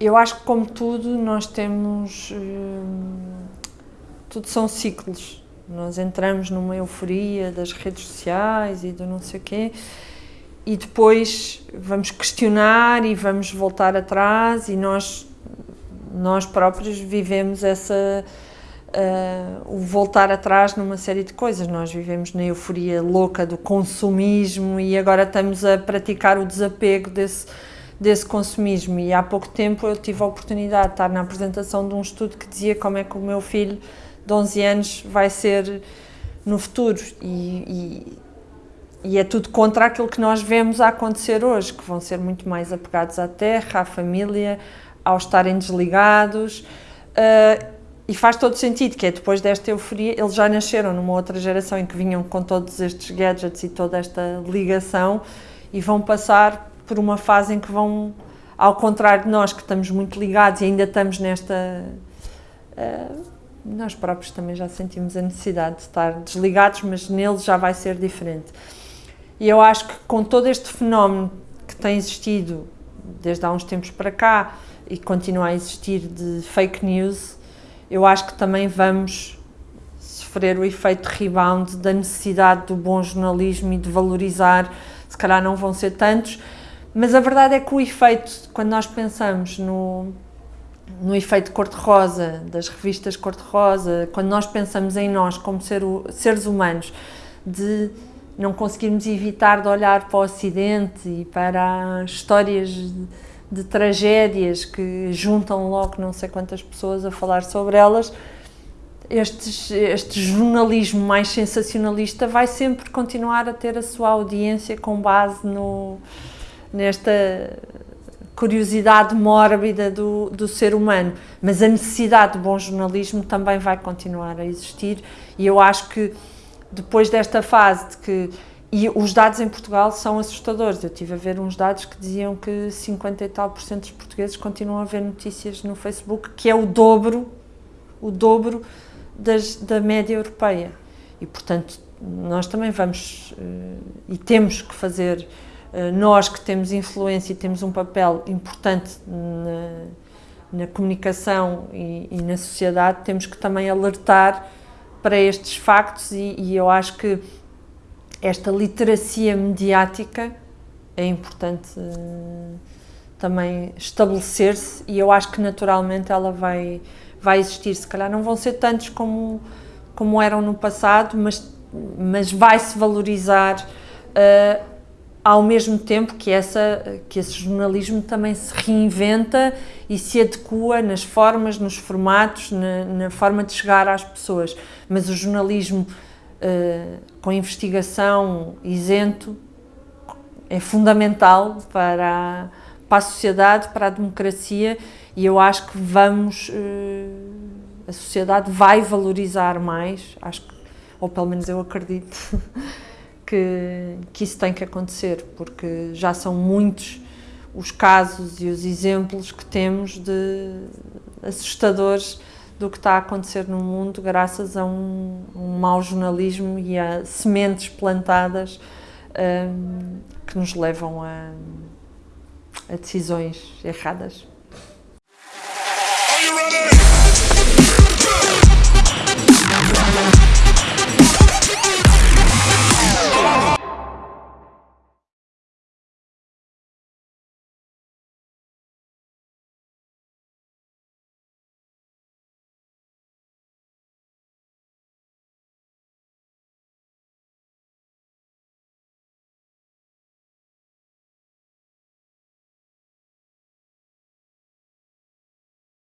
Eu acho que, como tudo, nós temos. Hum, tudo são ciclos. Nós entramos numa euforia das redes sociais e do não sei o quê, e depois vamos questionar e vamos voltar atrás, e nós, nós próprios vivemos essa. Uh, o voltar atrás numa série de coisas. Nós vivemos na euforia louca do consumismo e agora estamos a praticar o desapego desse desse consumismo. E há pouco tempo eu tive a oportunidade de estar na apresentação de um estudo que dizia como é que o meu filho de 11 anos vai ser no futuro. E, e, e é tudo contra aquilo que nós vemos a acontecer hoje, que vão ser muito mais apegados à terra, à família, ao estarem desligados. Uh, e faz todo sentido que é depois desta euforia, eles já nasceram numa outra geração em que vinham com todos estes gadgets e toda esta ligação e vão passar por uma fase em que vão, ao contrário de nós que estamos muito ligados e ainda estamos nesta. Uh, nós próprios também já sentimos a necessidade de estar desligados, mas neles já vai ser diferente. E eu acho que com todo este fenómeno que tem existido desde há uns tempos para cá e continua a existir de fake news, eu acho que também vamos sofrer o efeito rebound da necessidade do bom jornalismo e de valorizar, se calhar não vão ser tantos, mas a verdade é que o efeito, quando nós pensamos no, no efeito cor-de-rosa, das revistas cor-de-rosa, quando nós pensamos em nós como ser, seres humanos, de não conseguirmos evitar de olhar para o Ocidente e para as histórias de, de tragédias que juntam logo não sei quantas pessoas a falar sobre elas, este, este jornalismo mais sensacionalista vai sempre continuar a ter a sua audiência com base no nesta curiosidade mórbida do, do ser humano, mas a necessidade de bom jornalismo também vai continuar a existir e eu acho que depois desta fase de que e os dados em Portugal são assustadores. Eu tive a ver uns dados que diziam que 50 e tal por cento dos portugueses continuam a ver notícias no Facebook, que é o dobro, o dobro das, da média europeia. E portanto, nós também vamos uh, e temos que fazer eh, nós que temos influência e temos um papel importante na, na comunicação e, e, na sociedade, temos que também alertar para estes factos e, e eu acho que esta literacia mediática é importante uh, também estabelecer-se e eu acho que naturalmente ela vai, vai existir. Se calhar não vão ser tantos como, como eram no passado, mas, mas vai-se valorizar uh, ao mesmo tempo que, essa, que esse jornalismo também se reinventa e se adequa nas formas, nos formatos, na, na forma de chegar às pessoas. Mas o jornalismo uh, com investigação isento é fundamental para a, para a sociedade, para a democracia e eu acho que vamos, uh, a sociedade vai valorizar mais, acho que, ou pelo menos eu acredito, que, que isso tem que acontecer, porque já são muitos os casos e os exemplos que temos de assustadores do que está a acontecer no mundo graças a um, um mau jornalismo e a sementes plantadas um, que nos levam a, a decisões erradas.